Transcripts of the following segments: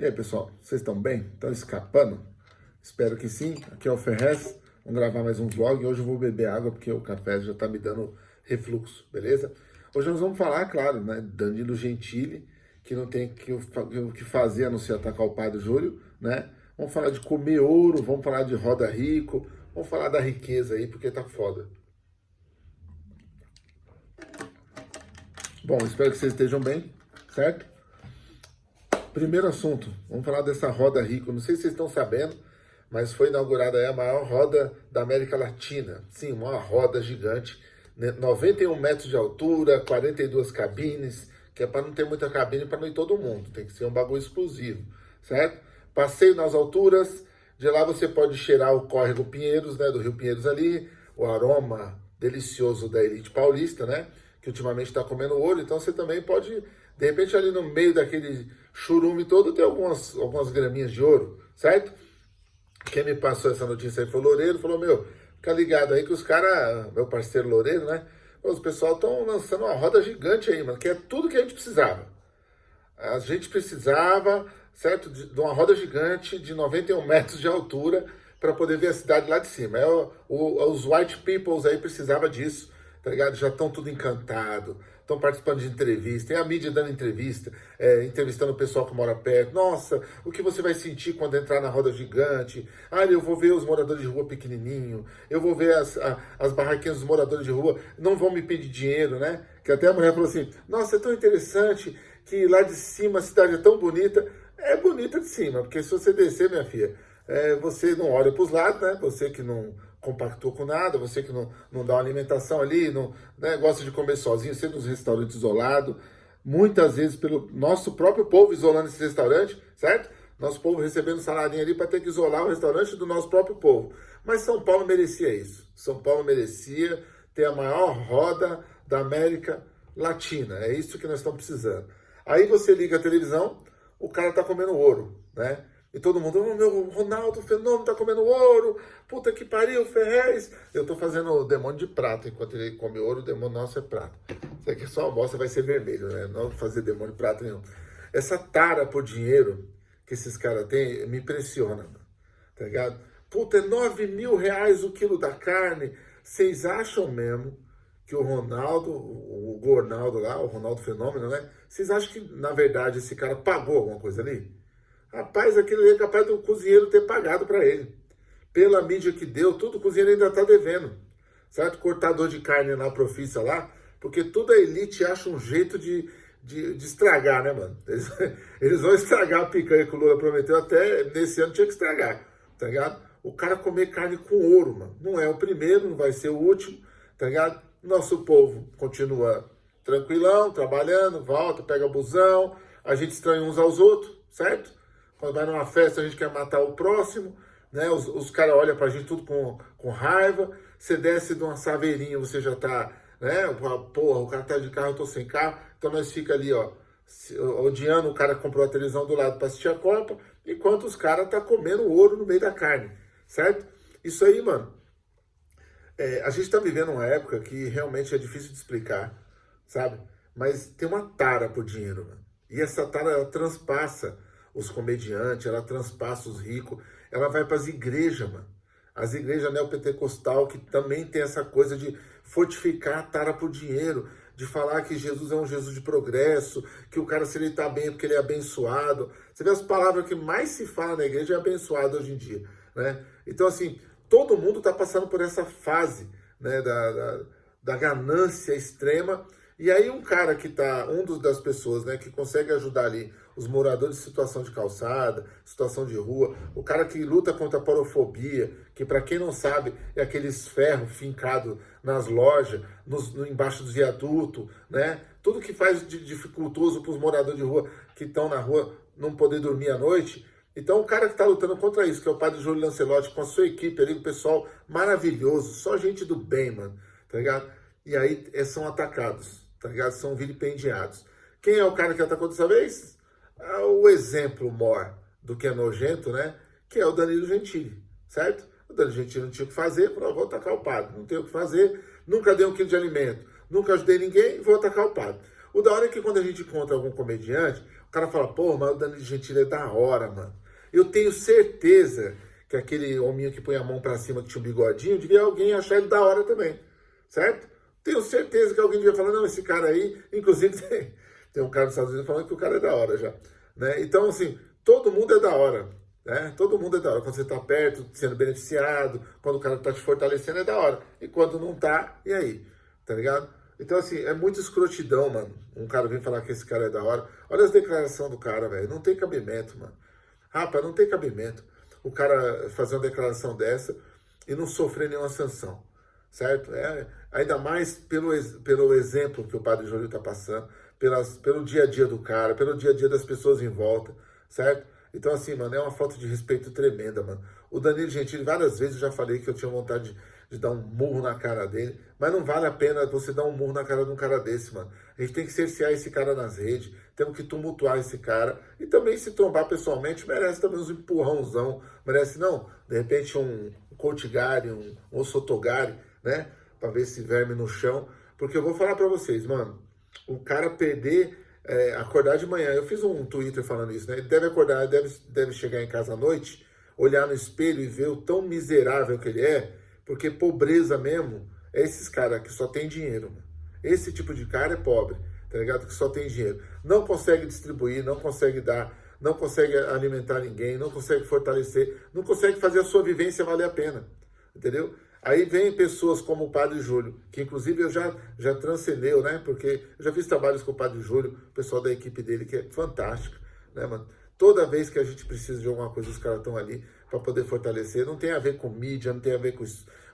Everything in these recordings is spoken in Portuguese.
E aí, pessoal, vocês estão bem? Estão escapando? Espero que sim. Aqui é o Ferrez. Vamos gravar mais um vlog. Hoje eu vou beber água porque o café já está me dando refluxo, beleza? Hoje nós vamos falar, claro, né? Danilo Gentili, que não tem o que fazer a não ser atacar o pai do Júlio, né? Vamos falar de comer ouro, vamos falar de roda rico, vamos falar da riqueza aí, porque tá foda. Bom, espero que vocês estejam bem, certo? Primeiro assunto, vamos falar dessa roda rico. Não sei se vocês estão sabendo, mas foi inaugurada a maior roda da América Latina. Sim, uma roda gigante, 91 né? metros de altura, 42 cabines, que é para não ter muita cabine para não ir todo mundo, tem que ser um bagulho exclusivo, certo? Passeio nas alturas, de lá você pode cheirar o córrego Pinheiros, né, do Rio Pinheiros ali, o aroma delicioso da elite paulista, né, que ultimamente está comendo ouro, então você também pode de repente ali no meio daquele churume todo tem algumas, algumas graminhas de ouro, certo? Quem me passou essa notícia aí foi o Loureiro, falou, meu, fica ligado aí que os caras, meu parceiro Loureiro, né? Os pessoal estão lançando uma roda gigante aí, mano, que é tudo que a gente precisava. A gente precisava, certo, de, uma roda gigante de 91 metros de altura para poder ver a cidade lá de cima. É, o, os white peoples aí precisavam disso, tá ligado? Já estão tudo encantado, estão participando de entrevista, tem a mídia dando entrevista, é, entrevistando o pessoal que mora perto. Nossa, o que você vai sentir quando entrar na roda gigante? Ah, eu vou ver os moradores de rua pequenininho, eu vou ver as, a, as barraquinhas dos moradores de rua, não vão me pedir dinheiro, né? Que até a mulher falou assim, nossa, é tão interessante que lá de cima a cidade é tão bonita. É bonita de cima, porque se você descer, minha filha, é, você não olha para os lados, né? Você que não compactou com nada, você que não, não dá uma alimentação ali, não né, gosta de comer sozinho, sendo nos restaurantes isolados, muitas vezes pelo nosso próprio povo isolando esse restaurante, certo? Nosso povo recebendo saladinho ali para ter que isolar o restaurante do nosso próprio povo. Mas São Paulo merecia isso. São Paulo merecia ter a maior roda da América Latina. É isso que nós estamos precisando. Aí você liga a televisão, o cara está comendo ouro, né? E todo mundo, oh, meu Ronaldo Fenômeno tá comendo ouro, puta que pariu, Ferrez. Eu tô fazendo o demônio de prata, enquanto ele come ouro, o demônio nosso é prata. Isso aqui é só uma bosta, vai ser vermelho, né? Não vou fazer demônio de prata nenhum. Essa tara por dinheiro que esses caras têm me impressiona, tá ligado? Puta, é 9 mil reais o quilo da carne. Vocês acham mesmo que o Ronaldo, o Gornaldo lá, o Ronaldo Fenômeno, né? Vocês acham que, na verdade, esse cara pagou alguma coisa ali? Rapaz, aquilo é capaz do cozinheiro ter pagado para ele. Pela mídia que deu, tudo o cozinheiro ainda está devendo. Certo? Cortador de carne na profissa lá, porque toda a elite acha um jeito de, de, de estragar, né, mano? Eles, eles, vão estragar a picanha que o Lula prometeu, até nesse ano tinha que estragar, tá ligado? O cara comer carne com ouro, mano. Não é o primeiro, não vai ser o último, tá ligado? Nosso povo continua tranquilão, trabalhando, volta, pega busão, a gente estranha uns aos outros, certo? Quando vai numa festa, a gente quer matar o próximo, né? Os, os caras olham pra gente tudo com, com raiva. Você desce de uma saveirinha, você já tá, né? Porra, o cara tá de carro, eu tô sem carro. Então nós fica ali, ó, odiando o cara que comprou a televisão do lado para assistir a Copa, enquanto os caras tá comendo ouro no meio da carne, certo? Isso aí, mano, é, a gente tá vivendo uma época que realmente é difícil de explicar, sabe? Mas tem uma tara por dinheiro, mano. E essa tara, ela transpassa os comediantes, ela transpassa os ricos, ela vai para as igrejas, mano. As igrejas neopentecostal que também tem essa coisa de fortificar a tara por dinheiro, de falar que Jesus é um Jesus de progresso, que o cara se ele está bem é porque ele é abençoado. Você vê as palavras que mais se fala na igreja é abençoado hoje em dia, né? Então, assim, todo mundo está passando por essa fase, né, da, da, da ganância extrema, e aí um cara que tá, um dos, das pessoas, né, que consegue ajudar ali os moradores de situação de calçada, situação de rua, o cara que luta contra a porofobia, que para quem não sabe é aqueles ferros fincados nas lojas, nos, no, embaixo dos viadutos, né? Tudo que faz de dificultoso para os moradores de rua que estão na rua não poder dormir à noite. Então o cara que está lutando contra isso, que é o padre Júlio Lancelotti, com a sua equipe ali, o pessoal maravilhoso, só gente do bem, mano, tá ligado? E aí é, são atacados tá ligado? São vilipendiados. Quem é o cara que atacou dessa vez? É o exemplo maior do que é nojento, né? Que é o Danilo Gentili, certo? O Danilo Gentili não tinha o que fazer, falou, vou atacar o padre. Não tem o que fazer, nunca dei um quilo de alimento, nunca ajudei ninguém, vou atacar o padre. O da hora é que quando a gente encontra algum comediante, O cara fala, pô, mas o Danilo Gentili é da hora, mano. Eu tenho certeza que aquele hominho que põe a mão para cima, que tinha um bigodinho, devia alguém achar ele da hora também, certo? Tenho certeza que alguém devia falar, não, esse cara aí, inclusive tem, um cara dos Estados Unidos falando que o cara é da hora já, né? Então, assim, todo mundo é da hora, né? Todo mundo é da hora. Quando você está perto, sendo beneficiado, quando o cara está te fortalecendo, é da hora. E quando não tá, e aí? Tá ligado? Então, assim, é muito escrotidão, mano. Um cara vem falar que esse cara é da hora. Olha as declarações do cara, velho. Não tem cabimento, mano. Rapaz, não tem cabimento o cara fazer uma declaração dessa e não sofrer nenhuma sanção, certo? É, ainda mais pelo, pelo exemplo que o Padre Júlio está passando, pelas, pelo dia a dia do cara, pelo dia a dia das pessoas em volta, certo? Então, assim, mano, é uma falta de respeito tremenda, mano. O Danilo Gentili, várias vezes eu já falei que eu tinha vontade de, de, dar um murro na cara dele, mas não vale a pena você dar um murro na cara de um cara desse, mano. A gente tem que cercear esse cara nas redes, temos que tumultuar esse cara, e também se trombar pessoalmente, merece também uns empurrãozão, merece não, de repente um, um um, ossotogare, né, pra ver esse verme no chão, porque eu vou falar pra vocês, mano, o cara perder é, acordar de manhã. Eu fiz um Twitter falando isso, né? Ele deve acordar, deve, deve chegar em casa à noite, olhar no espelho e ver o tão miserável que ele é, porque pobreza mesmo é esses caras que só tem dinheiro. Esse tipo de cara é pobre, tá ligado? Que só tem dinheiro. Não consegue distribuir, não consegue dar, não consegue alimentar ninguém, não consegue fortalecer, não consegue fazer a sua vivência valer a pena, entendeu? Aí vem pessoas como o Padre Júlio, que inclusive eu já, já transcendeu, né? Porque eu já fiz trabalhos com o Padre Júlio, o pessoal da equipe dele, que é fantástico, né, mano? Toda vez que a gente precisa de alguma coisa, os caras estão ali para poder fortalecer. Não tem a ver com mídia, não tem a ver com,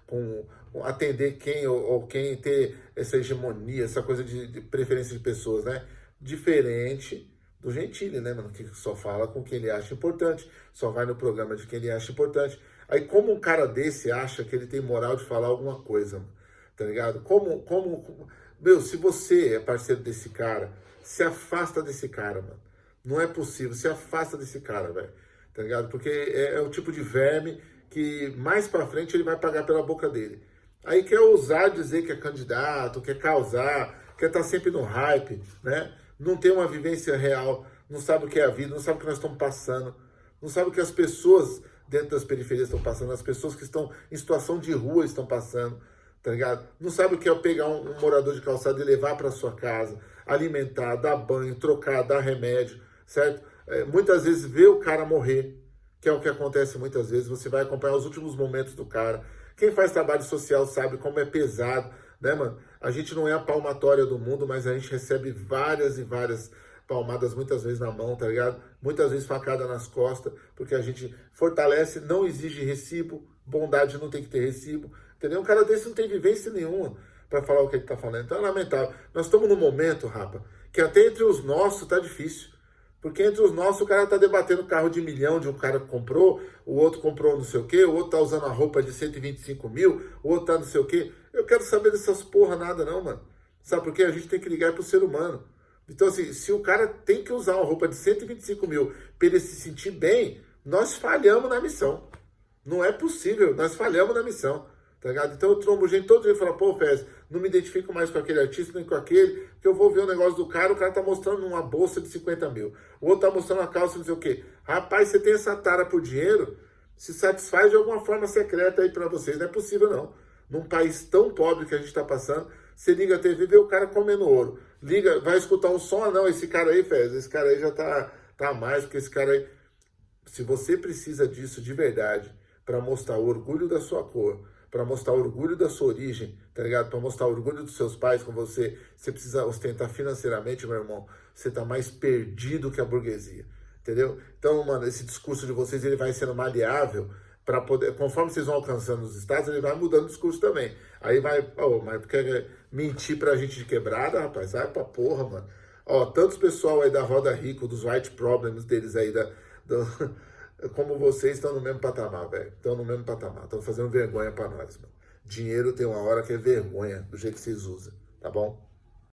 com, atender quem ou, ou, quem ter essa hegemonia, essa coisa de, de preferência de pessoas, né? Diferente do Gentili, né, mano? Que só fala com quem ele acha importante, só vai no programa de quem ele acha importante. Aí como um cara desse acha que ele tem moral de falar alguma coisa, tá ligado? Como, como, meu, se você é parceiro desse cara, se afasta desse cara, mano. Não é possível, se afasta desse cara, velho, tá ligado? Porque é, é, o tipo de verme que mais pra frente ele vai pagar pela boca dele. Aí quer ousar dizer que é candidato, quer causar, quer estar tá sempre no hype, né? Não tem uma vivência real, não sabe o que é a vida, não sabe o que nós estamos passando, não sabe o que as pessoas dentro das periferias estão passando, as pessoas que estão em situação de rua estão passando, tá ligado? Não sabe o que é pegar um, um morador de calçada e levar para sua casa, alimentar, dar banho, trocar, dar remédio, certo? É, muitas vezes ver o cara morrer, que é o que acontece muitas vezes, você vai acompanhar os últimos momentos do cara. Quem faz trabalho social sabe como é pesado, né, mano? A gente não é a palmatória do mundo, mas a gente recebe várias e várias palmadas muitas vezes na mão, tá ligado? Muitas vezes facada nas costas, porque a gente fortalece, não exige recibo, bondade não tem que ter recibo, entendeu? Um cara desse não tem vivência nenhuma para falar o que ele tá falando. Então é lamentável. Nós estamos num momento, rapa, que até entre os nossos tá difícil. Porque entre os nossos o cara tá debatendo carro de milhão de um cara que comprou, o outro comprou não sei o quê, o outro tá usando a roupa de 125 mil, o outro tá não sei o quê. Eu quero saber dessas porra nada não, mano. Sabe por quê? A gente tem que ligar pro ser humano. Então, assim, se o cara tem que usar uma roupa de 125 mil para ele se sentir bem, nós falhamos na missão. Não é possível, nós falhamos na missão. Tá ligado? Então eu trombo gente todo dia e falo, pô, Fez, não me identifico mais com aquele artista, nem com aquele, que eu vou ver o negócio do cara, o cara tá mostrando uma bolsa de 50 mil. O outro tá mostrando uma calça, não sei o quê. Rapaz, você tem essa tara por dinheiro, se satisfaz de alguma forma secreta aí para vocês. Não é possível, não. Num país tão pobre que a gente tá passando, você liga a TV e vê o cara comendo ouro. Liga, vai escutar um som, ah, não, esse cara aí, Fez, esse cara aí já tá, tá mais, porque esse cara aí... Se você precisa disso de verdade, para mostrar o orgulho da sua cor, para mostrar o orgulho da sua origem, tá ligado? Para mostrar o orgulho dos seus pais com você, você precisa ostentar financeiramente, meu irmão, você tá mais perdido que a burguesia, entendeu? Então, mano, esse discurso de vocês, ele vai sendo maleável, para poder, conforme vocês vão alcançando os estados, ele vai mudando o discurso também. Aí vai, oh, mas quer mentir pra gente de quebrada, rapaz? Sai pra porra, mano. Ó, tantos pessoal aí da Roda Rico, dos white problems deles aí, da, como vocês estão no mesmo patamar, velho. Estão no mesmo patamar, estão fazendo vergonha pra nós, mano. Dinheiro tem uma hora que é vergonha do jeito que vocês usam, tá bom?